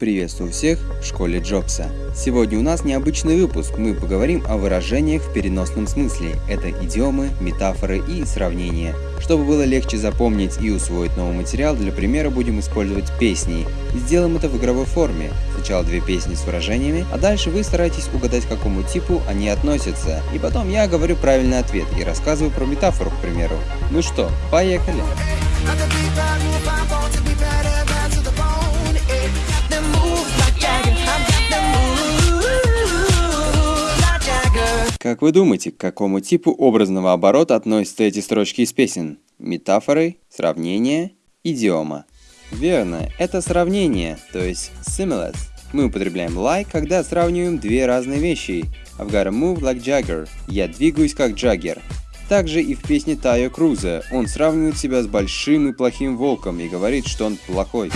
Приветствую всех в школе Джобса. Сегодня у нас необычный выпуск. Мы поговорим о выражениях в переносном смысле. Это идиомы, метафоры и сравнения. Чтобы было легче запомнить и усвоить новый материал, для примера будем использовать песни. И сделаем это в игровой форме. Сначала две песни с выражениями, а дальше вы стараетесь угадать, к какому типу они относятся. И потом я говорю правильный ответ и рассказываю про метафору, к примеру. Ну что, поехали! Как вы думаете, к какому типу образного оборота относятся эти строчки из песен? Метафоры, сравнение, идиома. Верно, это сравнение, то есть similes. Мы употребляем like, когда сравниваем две разные вещи. I've got to move like Jagger. Я двигаюсь как Джаггер. Также и в песне Тайо Круза. Он сравнивает себя с большим и плохим волком и говорит, что он плохой.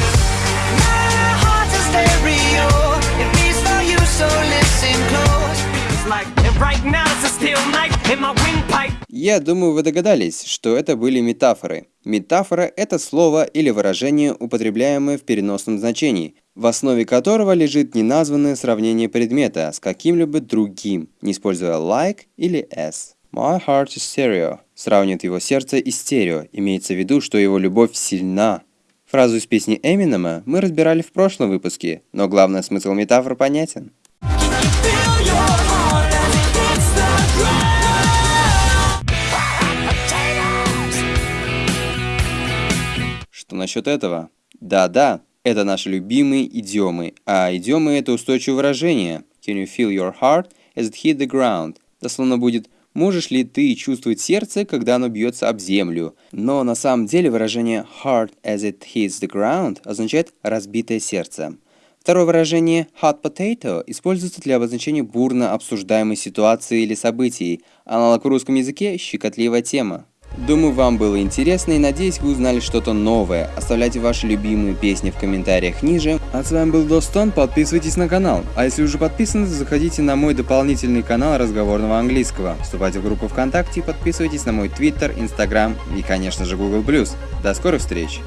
Я думаю, вы догадались, что это были метафоры. Метафора – это слово или выражение, употребляемое в переносном значении, в основе которого лежит неназванное сравнение предмета с каким-либо другим, не используя like или s. My heart is stereo. Сравнивает его сердце и стерео, имеется в виду, что его любовь сильна. Фразу из песни Эминема мы разбирали в прошлом выпуске, но главный смысл метафор понятен. Насчет этого? Да-да, это наши любимые идиомы, а идиомы это устойчивое выражение. Can you feel your heart as it hit the ground? Дословно будет Можешь ли ты чувствовать сердце, когда оно бьется об землю? Но на самом деле выражение heart as it hits the ground означает разбитое сердце. Второе выражение hot potato используется для обозначения бурно обсуждаемой ситуации или событий. Аналог в русском языке – щекотливая тема. Думаю, вам было интересно и надеюсь, вы узнали что-то новое. Оставляйте ваши любимые песни в комментариях ниже. А с вами был Достон, подписывайтесь на канал. А если уже подписаны, заходите на мой дополнительный канал разговорного английского. Вступайте в группу ВКонтакте и подписывайтесь на мой Твиттер, Инстаграм и, конечно же, Google+. До скорых встреч!